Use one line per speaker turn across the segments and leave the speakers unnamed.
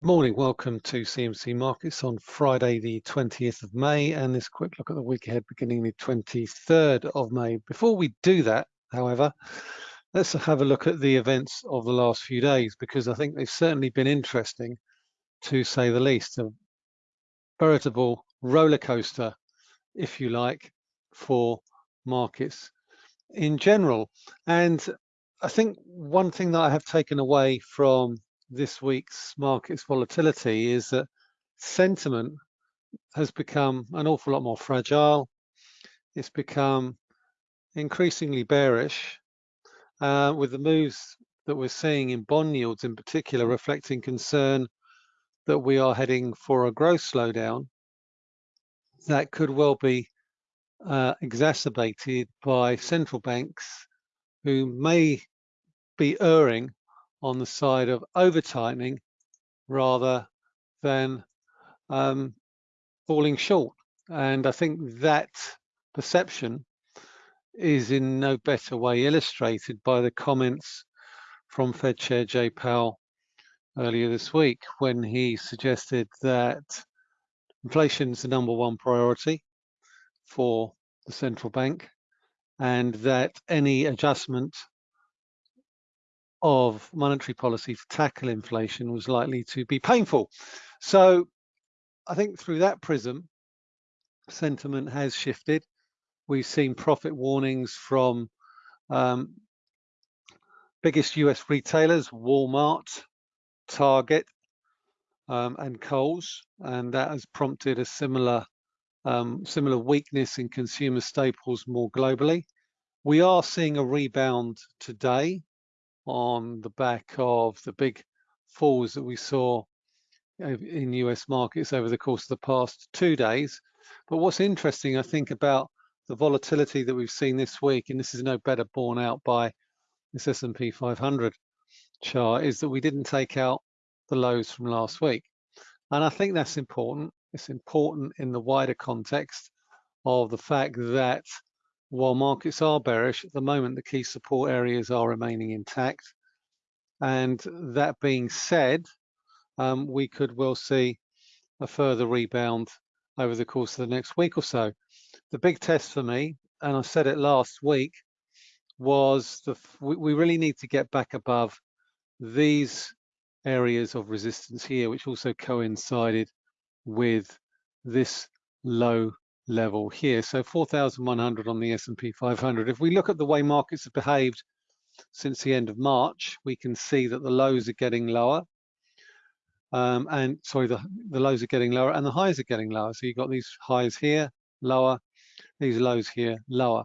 Morning, welcome to CMC Markets on Friday, the 20th of May, and this quick look at the week ahead beginning the 23rd of May. Before we do that, however, let's have a look at the events of the last few days because I think they've certainly been interesting to say the least. A veritable roller coaster, if you like, for markets in general. And I think one thing that I have taken away from this week's markets volatility is that sentiment has become an awful lot more fragile. It's become increasingly bearish uh, with the moves that we're seeing in bond yields in particular reflecting concern that we are heading for a growth slowdown that could well be uh, exacerbated by central banks who may be erring on the side of over tightening rather than um, falling short. And I think that perception is in no better way illustrated by the comments from Fed Chair Jay Powell earlier this week when he suggested that inflation is the number one priority for the central bank and that any adjustment of monetary policy to tackle inflation was likely to be painful. So I think through that prism, sentiment has shifted. We've seen profit warnings from um, biggest US retailers, Walmart, Target, um, and Kohl's, and that has prompted a similar um, similar weakness in consumer staples more globally. We are seeing a rebound today on the back of the big falls that we saw uh, in US markets over the course of the past two days. But what's interesting, I think, about the volatility that we've seen this week, and this is no better borne out by this S&P 500 chart, is that we didn't take out the lows from last week. And I think that's important. It's important in the wider context of the fact that while markets are bearish, at the moment the key support areas are remaining intact. And that being said, um, we could well see a further rebound over the course of the next week or so. The big test for me, and I said it last week, was the we, we really need to get back above these areas of resistance here, which also coincided with this low level here. So 4,100 on the S&P 500. If we look at the way markets have behaved since the end of March, we can see that the lows are getting lower. Um, and sorry, the, the lows are getting lower and the highs are getting lower. So you've got these highs here, lower, these lows here, lower.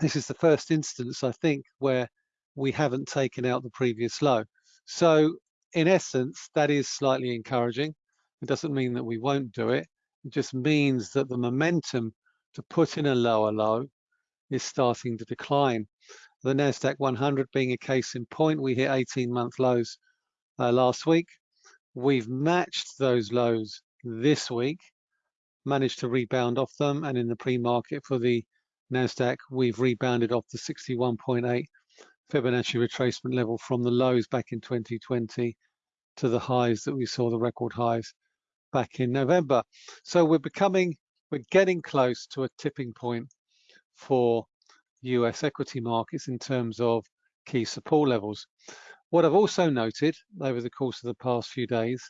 This is the first instance, I think, where we haven't taken out the previous low. So in essence, that is slightly encouraging. It doesn't mean that we won't do it. Just means that the momentum to put in a lower low is starting to decline. The NASDAQ 100 being a case in point, we hit 18 month lows uh, last week. We've matched those lows this week, managed to rebound off them. And in the pre-market for the NASDAQ, we've rebounded off the 61.8 Fibonacci retracement level from the lows back in 2020 to the highs that we saw, the record highs back in November. So we're becoming, we're getting close to a tipping point for US equity markets in terms of key support levels. What I've also noted over the course of the past few days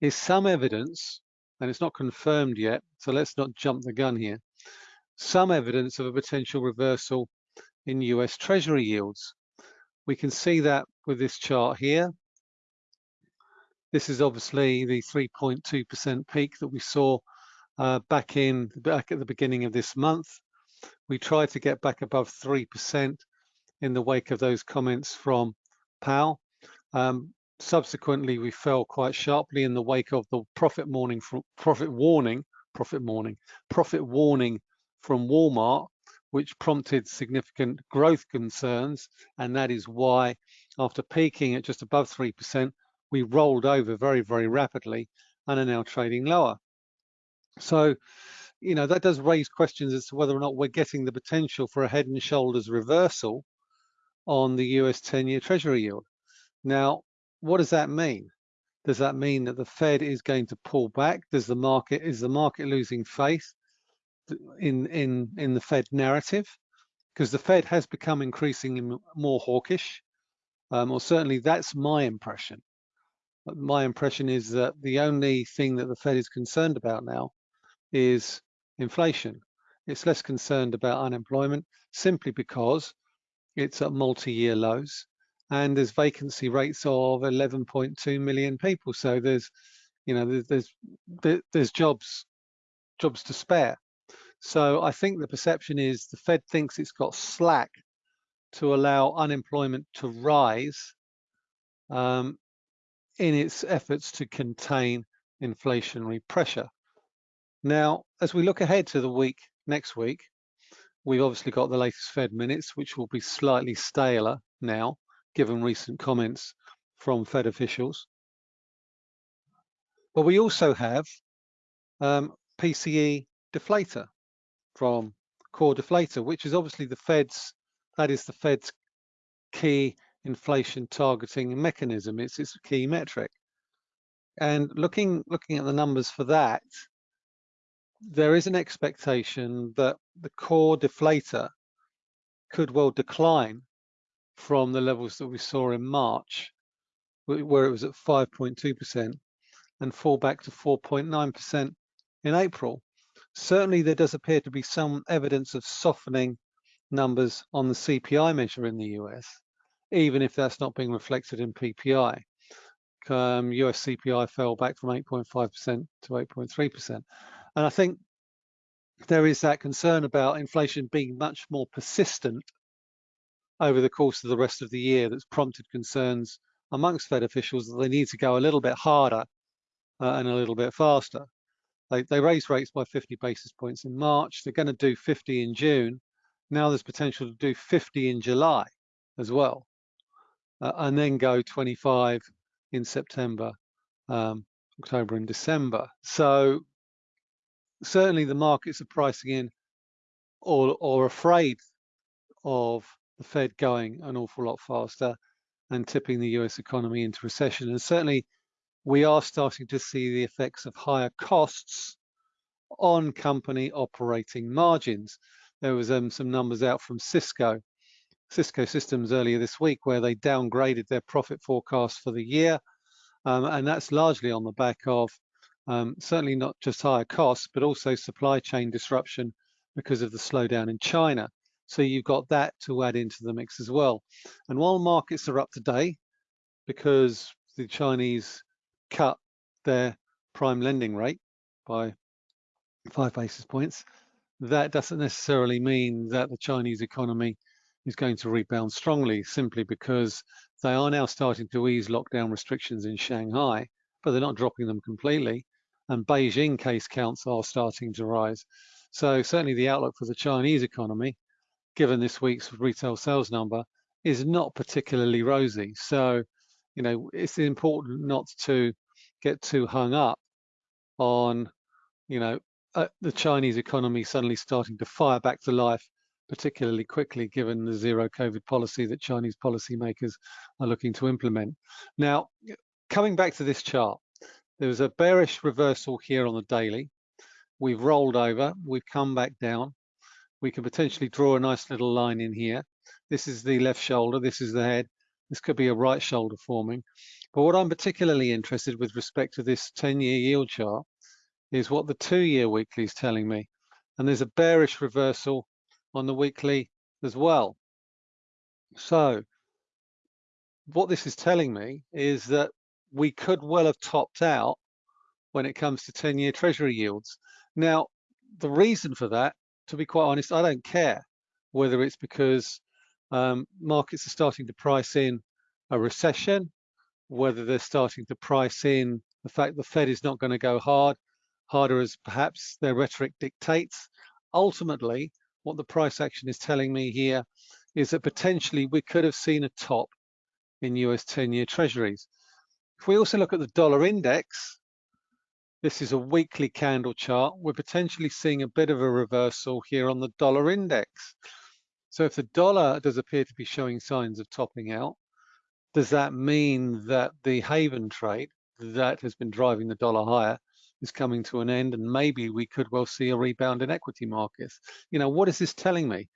is some evidence, and it's not confirmed yet, so let's not jump the gun here, some evidence of a potential reversal in US Treasury yields. We can see that with this chart here. This is obviously the 3.2% peak that we saw uh, back in back at the beginning of this month. We tried to get back above 3% in the wake of those comments from Powell. Um, subsequently, we fell quite sharply in the wake of the profit warning from profit warning, profit warning, profit warning from Walmart, which prompted significant growth concerns. And that is why, after peaking at just above 3%, we rolled over very, very rapidly and are now trading lower. So, you know, that does raise questions as to whether or not we're getting the potential for a head and shoulders reversal on the US 10-year Treasury yield. Now, what does that mean? Does that mean that the Fed is going to pull back? Does the market is the market losing faith in in in the Fed narrative? Because the Fed has become increasingly more hawkish, um, or certainly that's my impression. My impression is that the only thing that the Fed is concerned about now is inflation. It's less concerned about unemployment simply because it's at multi-year lows and there's vacancy rates of 11.2 million people. So there's, you know, there's there's, there's jobs jobs to spare. So I think the perception is the Fed thinks it's got slack to allow unemployment to rise um, in its efforts to contain inflationary pressure. Now, as we look ahead to the week next week, we've obviously got the latest Fed minutes, which will be slightly staler now, given recent comments from Fed officials. But we also have um, PCE deflator from core deflator, which is obviously the Fed's, that is the Fed's key inflation targeting mechanism. It's its key metric. And looking looking at the numbers for that, there is an expectation that the core deflator could well decline from the levels that we saw in March, where it was at 5.2%, and fall back to 4.9% in April. Certainly, there does appear to be some evidence of softening numbers on the CPI measure in the US, even if that's not being reflected in PPI. Um, US CPI fell back from 8.5% to 8.3%. And I think there is that concern about inflation being much more persistent over the course of the rest of the year that's prompted concerns amongst Fed officials that they need to go a little bit harder uh, and a little bit faster. They, they raised rates by 50 basis points in March. They're going to do 50 in June. Now there's potential to do 50 in July as well, uh, and then go 25 in September, um, October and December. So certainly the markets are pricing in or, or afraid of the Fed going an awful lot faster and tipping the US economy into recession. And certainly we are starting to see the effects of higher costs on company operating margins. There was um, some numbers out from Cisco, Cisco Systems earlier this week, where they downgraded their profit forecast for the year. Um, and that's largely on the back of um, certainly not just higher costs, but also supply chain disruption because of the slowdown in China. So you've got that to add into the mix as well. And while markets are up today, because the Chinese cut their prime lending rate by five basis points, that doesn't necessarily mean that the Chinese economy is going to rebound strongly simply because they are now starting to ease lockdown restrictions in Shanghai, but they're not dropping them completely. And Beijing case counts are starting to rise. So certainly the outlook for the Chinese economy, given this week's retail sales number, is not particularly rosy. So you know, it's important not to get too hung up on, you know, uh, the Chinese economy suddenly starting to fire back to life, particularly quickly given the zero COVID policy that Chinese policymakers are looking to implement. Now, coming back to this chart, there was a bearish reversal here on the daily. We've rolled over, we've come back down. We can potentially draw a nice little line in here. This is the left shoulder, this is the head, this could be a right shoulder forming. But what I'm particularly interested with respect to this 10-year yield chart is what the two-year weekly is telling me. And there's a bearish reversal on the weekly as well. So what this is telling me is that we could well have topped out when it comes to 10-year treasury yields. Now, the reason for that, to be quite honest, I don't care whether it's because um, markets are starting to price in a recession, whether they're starting to price in the fact the Fed is not going to go hard, harder as perhaps their rhetoric dictates. Ultimately, what the price action is telling me here is that potentially we could have seen a top in US 10-year treasuries. If we also look at the dollar index, this is a weekly candle chart. We're potentially seeing a bit of a reversal here on the dollar index. So if the dollar does appear to be showing signs of topping out, does that mean that the haven trade, that has been driving the dollar higher is coming to an end and maybe we could well see a rebound in equity markets. You know, what is this telling me?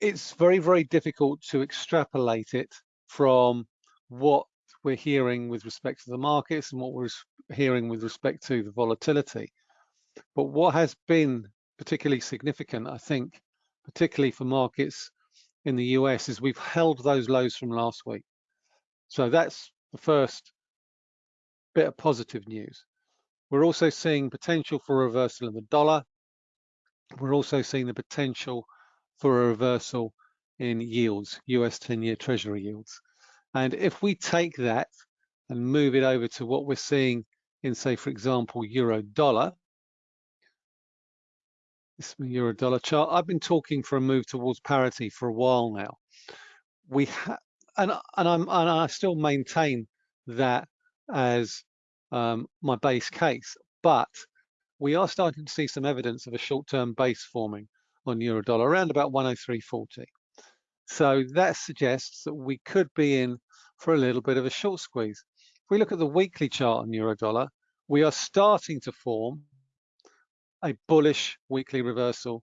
It's very, very difficult to extrapolate it from what we're hearing with respect to the markets and what we're hearing with respect to the volatility. But what has been particularly significant, I think, particularly for markets in the US, is we've held those lows from last week. So that's the first bit of positive news. We're also seeing potential for reversal in the dollar. We're also seeing the potential for a reversal in yields, US 10-year Treasury yields. And if we take that and move it over to what we're seeing in, say, for example, euro dollar, this is my euro dollar chart. I've been talking for a move towards parity for a while now. We and and I'm and I still maintain that as um, my base case, but we are starting to see some evidence of a short-term base forming on euro dollar around about 103.40. So that suggests that we could be in for a little bit of a short squeeze. If we look at the weekly chart on euro dollar, we are starting to form a bullish weekly reversal.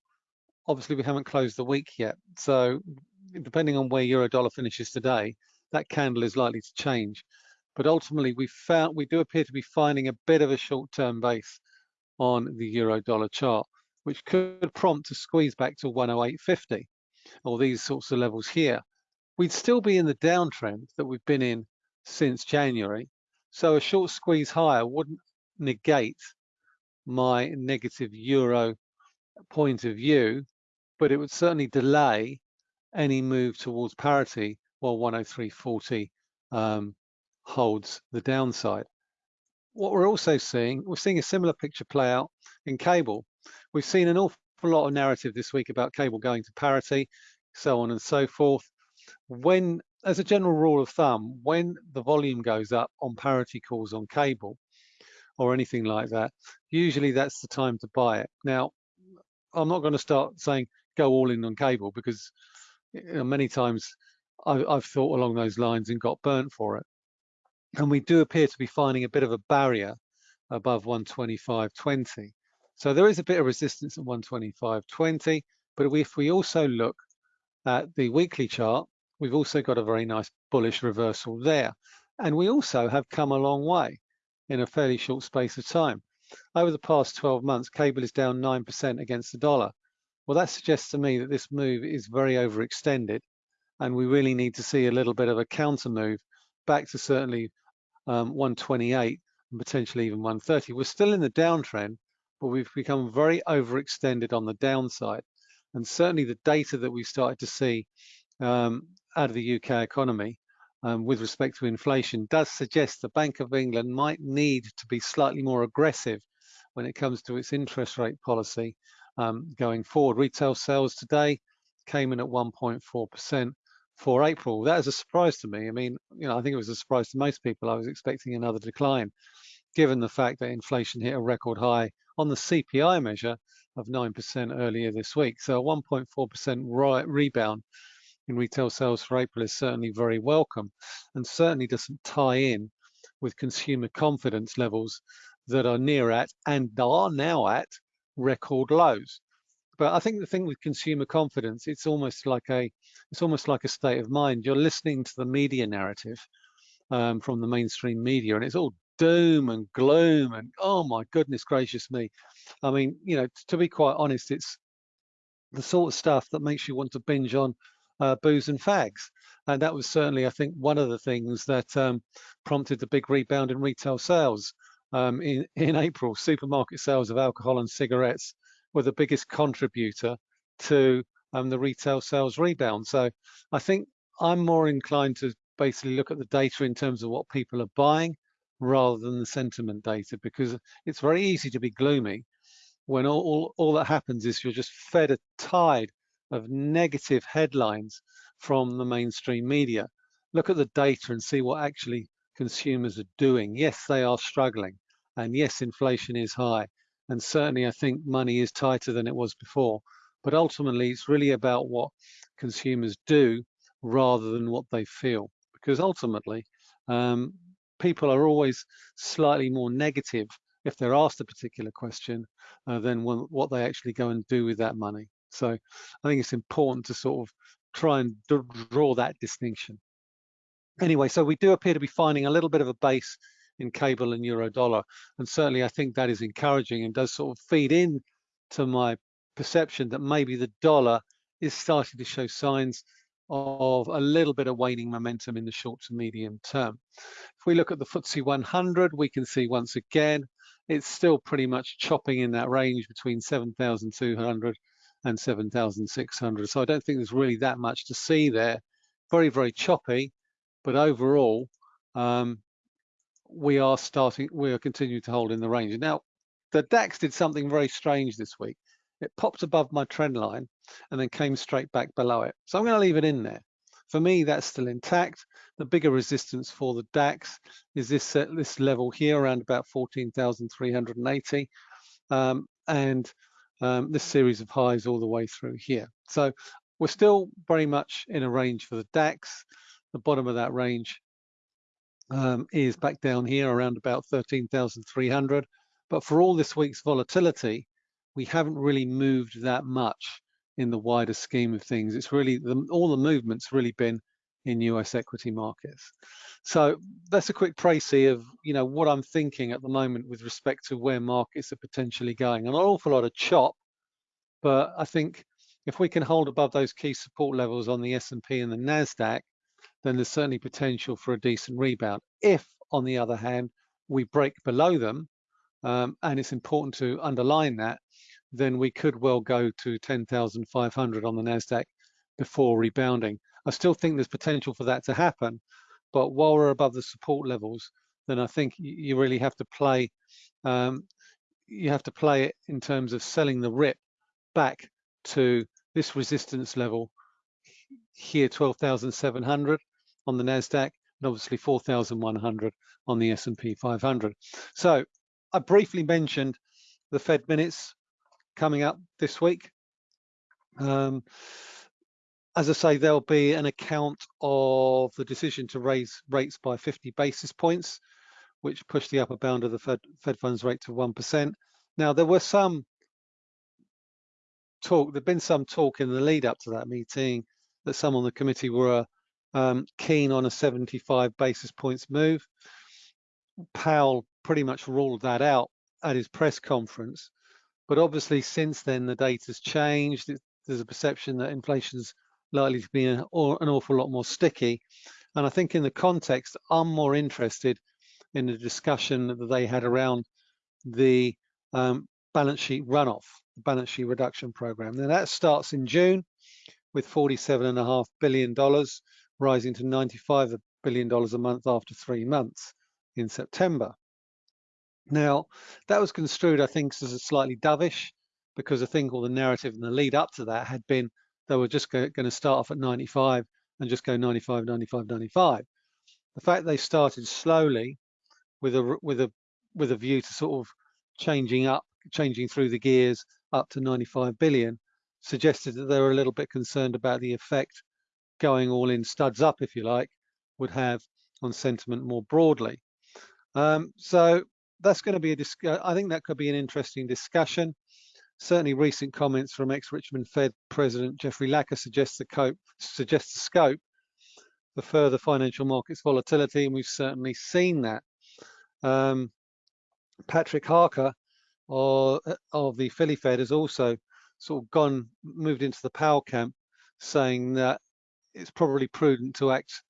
Obviously, we haven't closed the week yet. So depending on where euro dollar finishes today, that candle is likely to change. But ultimately, we found we do appear to be finding a bit of a short-term base on the euro dollar chart, which could prompt a squeeze back to 108.50 or these sorts of levels here. We'd still be in the downtrend that we've been in since January. So a short squeeze higher wouldn't negate my negative euro point of view, but it would certainly delay any move towards parity while 103.40 um, holds the downside. What we're also seeing, we're seeing a similar picture play out in cable. We've seen an awful lot of narrative this week about cable going to parity, so on and so forth. When, as a general rule of thumb, when the volume goes up on parity calls on cable or anything like that, usually that's the time to buy it. Now, I'm not going to start saying go all in on cable because you know, many times I, I've thought along those lines and got burnt for it. And we do appear to be finding a bit of a barrier above 125.20. So there is a bit of resistance at 125.20, but if we also look at the weekly chart, we've also got a very nice bullish reversal there. And we also have come a long way in a fairly short space of time. Over the past 12 months, cable is down 9% against the dollar. Well, that suggests to me that this move is very overextended and we really need to see a little bit of a counter move back to certainly um, 128 and potentially even 130. We're still in the downtrend, but we've become very overextended on the downside. And certainly the data that we started to see um, out of the UK economy um, with respect to inflation does suggest the Bank of England might need to be slightly more aggressive when it comes to its interest rate policy um, going forward. Retail sales today came in at 1.4% for April. That is a surprise to me. I mean, you know, I think it was a surprise to most people. I was expecting another decline, given the fact that inflation hit a record high on the CPI measure of 9% earlier this week. So a 1.4% rebound in retail sales for April is certainly very welcome and certainly doesn't tie in with consumer confidence levels that are near at and are now at record lows. But I think the thing with consumer confidence, it's almost like a, it's almost like a state of mind. You're listening to the media narrative um, from the mainstream media, and it's all doom and gloom, and oh my goodness gracious me. I mean, you know, to be quite honest, it's the sort of stuff that makes you want to binge on uh, booze and fags. And that was certainly, I think, one of the things that um, prompted the big rebound in retail sales. Um, in, in April, supermarket sales of alcohol and cigarettes were the biggest contributor to um, the retail sales rebound. So I think I'm more inclined to basically look at the data in terms of what people are buying rather than the sentiment data because it's very easy to be gloomy when all, all, all that happens is you're just fed a tide of negative headlines from the mainstream media. Look at the data and see what actually consumers are doing. Yes, they are struggling. And yes, inflation is high. And certainly I think money is tighter than it was before. But ultimately, it's really about what consumers do rather than what they feel. Because ultimately, um, people are always slightly more negative if they're asked a particular question uh, than what they actually go and do with that money. So I think it's important to sort of try and draw that distinction. Anyway, so we do appear to be finding a little bit of a base in cable and euro dollar. And certainly I think that is encouraging and does sort of feed in to my perception that maybe the dollar is starting to show signs of a little bit of waning momentum in the short to medium term. If we look at the FTSE 100, we can see once again, it's still pretty much chopping in that range between 7,200 and 7,600. So I don't think there's really that much to see there. Very, very choppy, but overall, um, we are starting, we are continuing to hold in the range. Now, the DAX did something very strange this week. It popped above my trend line and then came straight back below it. So I'm going to leave it in there. For me, that's still intact. The bigger resistance for the DAX is this uh, this level here around about 14,380, um, and um, this series of highs all the way through here. So we're still very much in a range for the DAX. The bottom of that range um, is back down here around about 13,300. But for all this week's volatility, we haven't really moved that much in the wider scheme of things. It's really, the, all the movement's really been in US equity markets. So that's a quick précis of, you know, what I'm thinking at the moment with respect to where markets are potentially going. An awful lot of chop, but I think if we can hold above those key support levels on the S&P and the NASDAQ, then there's certainly potential for a decent rebound. If, on the other hand, we break below them, um, and it's important to underline that, then we could well go to 10,500 on the NASDAQ before rebounding. I still think there's potential for that to happen, but while we're above the support levels, then I think you really have to play, um, you have to play it in terms of selling the rip back to this resistance level here, 12,700 on the NASDAQ, and obviously 4,100 on the S&P 500. So I briefly mentioned the Fed minutes coming up this week. Um, as I say, there'll be an account of the decision to raise rates by 50 basis points, which pushed the upper bound of the Fed, Fed funds rate to 1%. Now, there were some talk, there'd been some talk in the lead up to that meeting that some on the committee were um, keen on a 75 basis points move. Powell pretty much ruled that out at his press conference. But obviously, since then, the data's changed. There's a perception that inflation's likely to be an, an awful lot more sticky. And I think in the context, I'm more interested in the discussion that they had around the um, balance sheet runoff, the balance sheet reduction program. Now that starts in June with $47.5 billion, rising to $95 billion a month after three months in September. Now, that was construed, I think, as a slightly dovish, because I think all the narrative and the lead up to that had been they were just going to start off at 95 and just go 95, 95, 95. The fact they started slowly with a with a with a view to sort of changing up, changing through the gears up to 95 billion suggested that they were a little bit concerned about the effect going all in studs up, if you like, would have on sentiment more broadly. Um, so that's going to be a I think that could be an interesting discussion. Certainly, recent comments from ex-Richmond Fed President Jeffrey Lacker suggest the, cope, suggest the scope for further financial markets volatility, and we've certainly seen that. Um, Patrick Harker or, of the Philly Fed has also sort of gone, moved into the Powell camp, saying that it's probably prudent to act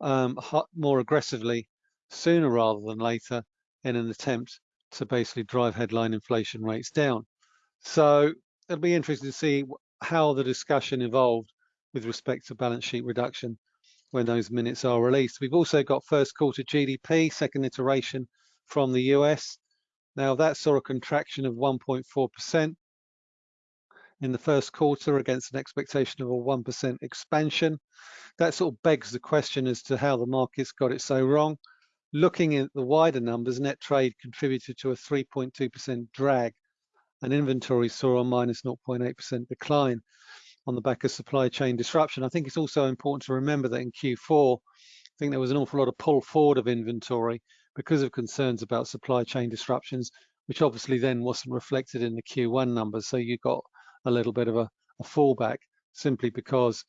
um, more aggressively sooner rather than later in an attempt to basically drive headline inflation rates down. So it'll be interesting to see how the discussion evolved with respect to balance sheet reduction when those minutes are released. We've also got first quarter GDP, second iteration from the US. Now that saw a contraction of 1.4% in the first quarter against an expectation of a 1% expansion. That sort of begs the question as to how the markets got it so wrong. Looking at the wider numbers, net trade contributed to a 3.2% drag and inventory saw a minus 0.8% decline on the back of supply chain disruption. I think it's also important to remember that in Q4, I think there was an awful lot of pull forward of inventory because of concerns about supply chain disruptions, which obviously then wasn't reflected in the Q1 numbers. So you got a little bit of a, a fallback simply because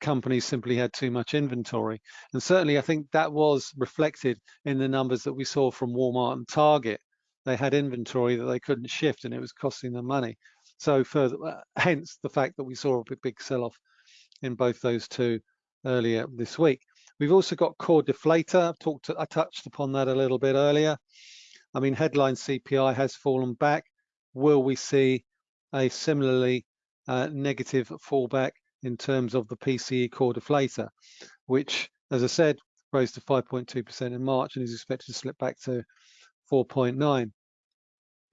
companies simply had too much inventory. And certainly I think that was reflected in the numbers that we saw from Walmart and Target. They had inventory that they couldn't shift and it was costing them money. So further, uh, hence the fact that we saw a big, big sell-off in both those two earlier this week. We've also got core deflator. I've talked, to, I touched upon that a little bit earlier. I mean, headline CPI has fallen back. Will we see a similarly uh, negative fallback in terms of the PCE core deflator, which, as I said, rose to 5.2% in March and is expected to slip back to 4.9.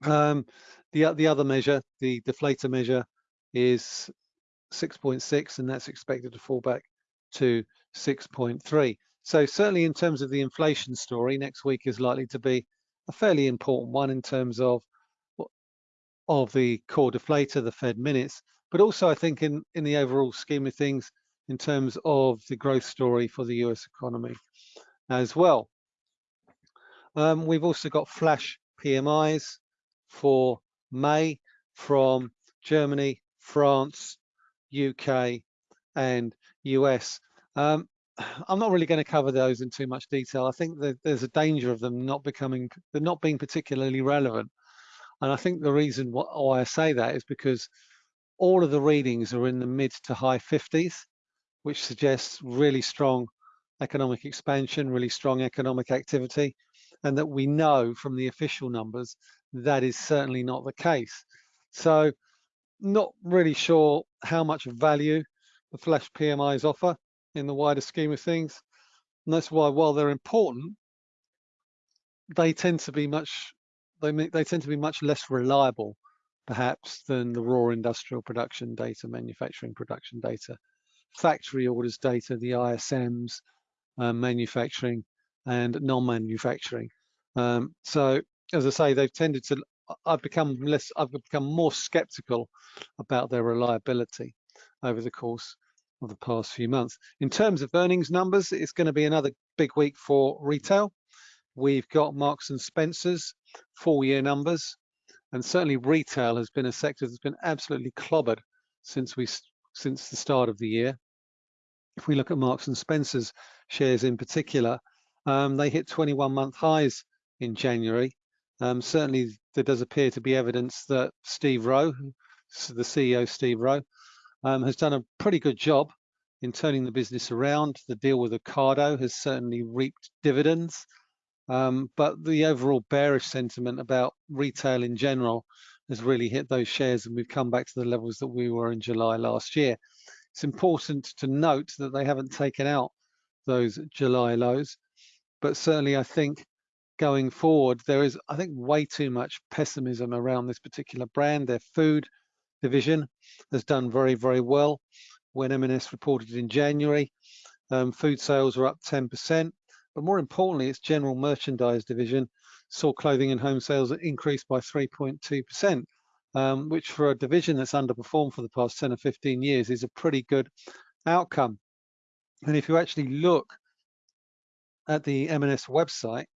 Um, the, the other measure, the deflator measure, is 6.6, and that's expected to fall back to 6.3. So certainly in terms of the inflation story, next week is likely to be a fairly important one in terms of of the core deflator, the Fed minutes, but also I think in, in the overall scheme of things, in terms of the growth story for the US economy as well. Um, we've also got flash PMIs for May from Germany, France, UK, and US. Um, I'm not really going to cover those in too much detail. I think that there's a danger of them not becoming, not being particularly relevant. And I think the reason why I say that is because all of the readings are in the mid to high 50s, which suggests really strong economic expansion, really strong economic activity, and that we know from the official numbers that is certainly not the case. So not really sure how much value the flash PMIs offer in the wider scheme of things. And that's why while they're important, they tend to be much they they tend to be much less reliable perhaps than the raw industrial production data, manufacturing production data, factory orders data, the ISMs, um, manufacturing and non-manufacturing. Um, so as I say, they've tended to, I've become less, I've become more skeptical about their reliability over the course of the past few months. In terms of earnings numbers, it's going to be another big week for retail. We've got Marks and Spencer's full year numbers. And certainly retail has been a sector that's been absolutely clobbered since we since the start of the year. If we look at Marks and Spencer's shares in particular, um, they hit 21 month highs in January. Um, certainly there does appear to be evidence that Steve Rowe, the CEO Steve Rowe, um, has done a pretty good job in turning the business around. The deal with Ocado has certainly reaped dividends. Um, but the overall bearish sentiment about retail in general has really hit those shares and we've come back to the levels that we were in July last year. It's important to note that they haven't taken out those July lows, but certainly I think going forward, there is, I think, way too much pessimism around this particular brand. Their food division has done very, very well. When M&S reported in January, um, food sales were up 10%. But more importantly, its general merchandise division saw clothing and home sales increase by 3.2%, um, which for a division that's underperformed for the past 10 or 15 years is a pretty good outcome. And if you actually look at the M&S website,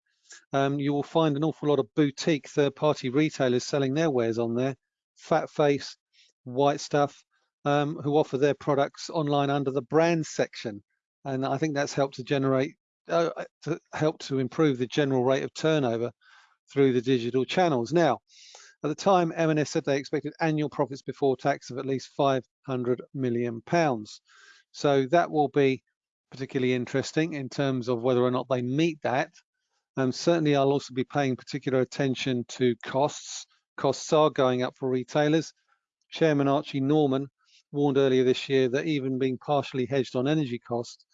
um, you will find an awful lot of boutique third-party retailers selling their wares on there, Fat Face, White Stuff, um, who offer their products online under the brand section. And I think that's helped to generate uh, uh, to help to improve the general rate of turnover through the digital channels. Now, at the time, M&S said they expected annual profits before tax of at least 500 million pounds. So that will be particularly interesting in terms of whether or not they meet that. And certainly I'll also be paying particular attention to costs. Costs are going up for retailers. Chairman Archie Norman warned earlier this year that even being partially hedged on energy costs,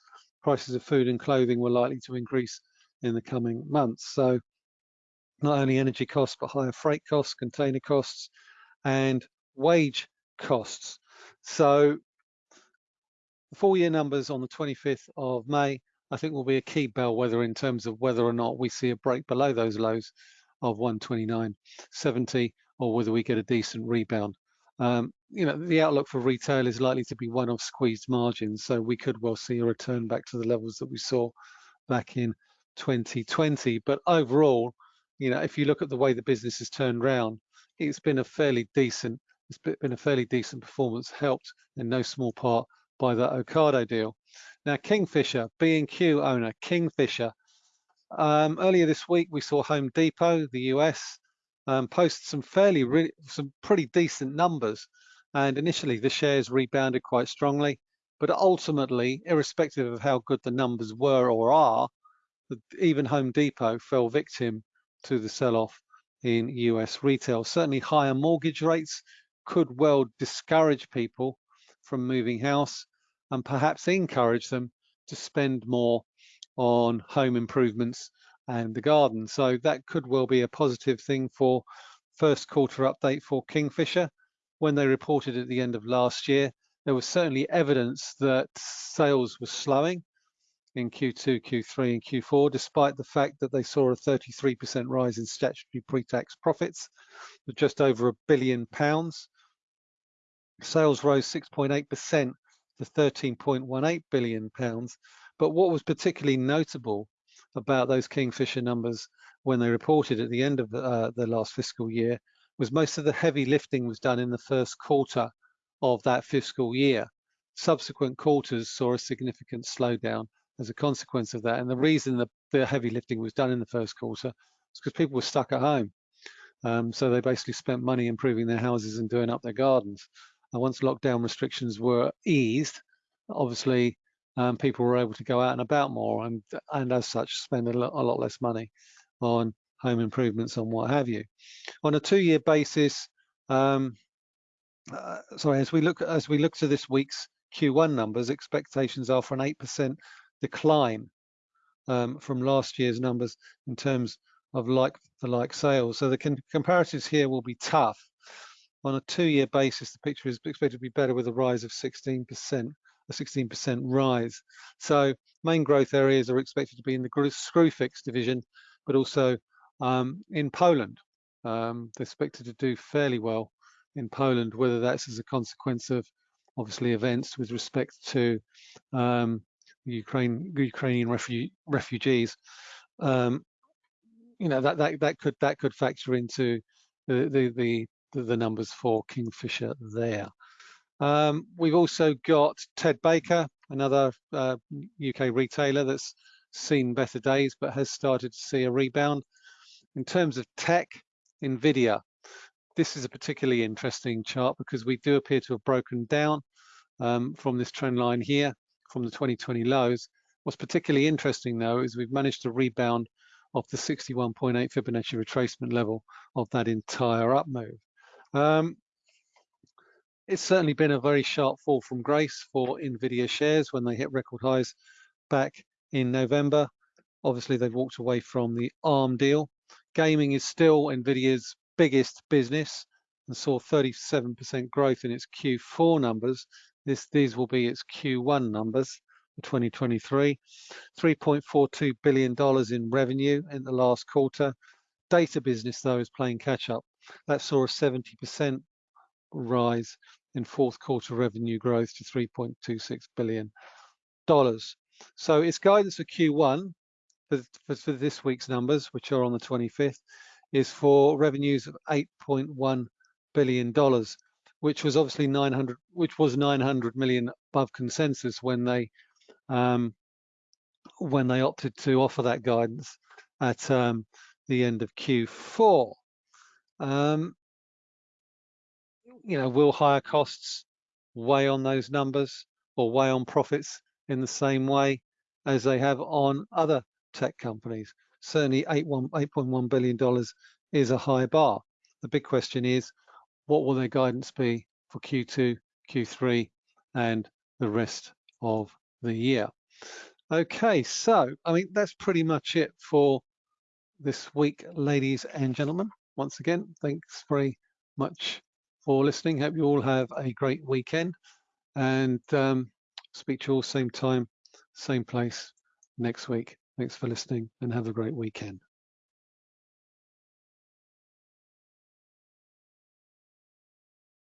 prices of food and clothing were likely to increase in the coming months. So not only energy costs, but higher freight costs, container costs, and wage costs. So the full year numbers on the 25th of May, I think will be a key bellwether in terms of whether or not we see a break below those lows of 129.70 or whether we get a decent rebound. Um, you know, the outlook for retail is likely to be one of squeezed margins, so we could well see a return back to the levels that we saw back in 2020. But overall, you know, if you look at the way the business has turned around, it's been a fairly decent, it's been a fairly decent performance, helped in no small part by that Ocado deal. Now, Kingfisher, B&Q owner, Kingfisher. Um, earlier this week, we saw Home Depot, the US, um, post some fairly, some pretty decent numbers. And initially, the shares rebounded quite strongly. But ultimately, irrespective of how good the numbers were or are, even Home Depot fell victim to the sell-off in US retail. Certainly higher mortgage rates could well discourage people from moving house and perhaps encourage them to spend more on home improvements and the garden. So that could well be a positive thing for first quarter update for Kingfisher. When they reported at the end of last year, there was certainly evidence that sales were slowing in Q2, Q3 and Q4, despite the fact that they saw a 33% rise in statutory pre-tax profits of just over a billion pounds. Sales rose 6.8% to 13.18 billion pounds. But what was particularly notable about those Kingfisher numbers when they reported at the end of the, uh, the last fiscal year was most of the heavy lifting was done in the first quarter of that fiscal year. Subsequent quarters saw a significant slowdown as a consequence of that. And the reason that the heavy lifting was done in the first quarter was because people were stuck at home. Um, so they basically spent money improving their houses and doing up their gardens. And once lockdown restrictions were eased, obviously um, people were able to go out and about more and, and as such spend a lot, a lot less money on home improvements and what have you. On a two-year basis, um, uh, sorry, as we look as we look to this week's Q1 numbers, expectations are for an 8% decline um, from last year's numbers in terms of like the like sales. So the comparatives here will be tough. On a two-year basis, the picture is expected to be better with a rise of 16%, a 16% rise. So main growth areas are expected to be in the Screwfix division, but also um, in Poland. Um, they're expected to do fairly well in Poland, whether that's as a consequence of obviously events with respect to um, Ukraine, Ukrainian refu refugees, um, you know that that that could that could factor into the the the, the numbers for Kingfisher there. Um, we've also got Ted Baker, another uh, UK retailer that's seen better days but has started to see a rebound. In terms of tech, Nvidia. This is a particularly interesting chart because we do appear to have broken down um, from this trend line here from the 2020 lows. What's particularly interesting though is we've managed to rebound off the 61.8 Fibonacci retracement level of that entire up move. Um, it's certainly been a very sharp fall from grace for NVIDIA shares when they hit record highs back in November. Obviously, they've walked away from the ARM deal. Gaming is still NVIDIA's biggest business and saw 37% growth in its Q4 numbers this, these will be its Q1 numbers for 2023. $3.42 billion in revenue in the last quarter. Data business, though, is playing catch up. That saw a 70% rise in fourth quarter revenue growth to $3.26 billion. So its guidance for Q1 for, for, this week's numbers, which are on the 25th, is for revenues of $8.1 billion which was obviously 900, which was 900 million above consensus when they um, when they opted to offer that guidance at um, the end of Q4. Um, you know, will higher costs weigh on those numbers or weigh on profits in the same way as they have on other tech companies? Certainly, $8.1 billion is a high bar. The big question is, what will their guidance be for Q2, Q3, and the rest of the year. Okay, so I mean, that's pretty much it for this week, ladies and gentlemen. Once again, thanks very much for listening. Hope you all have a great weekend and um, speak to you all same time, same place next week. Thanks for listening and have a great weekend.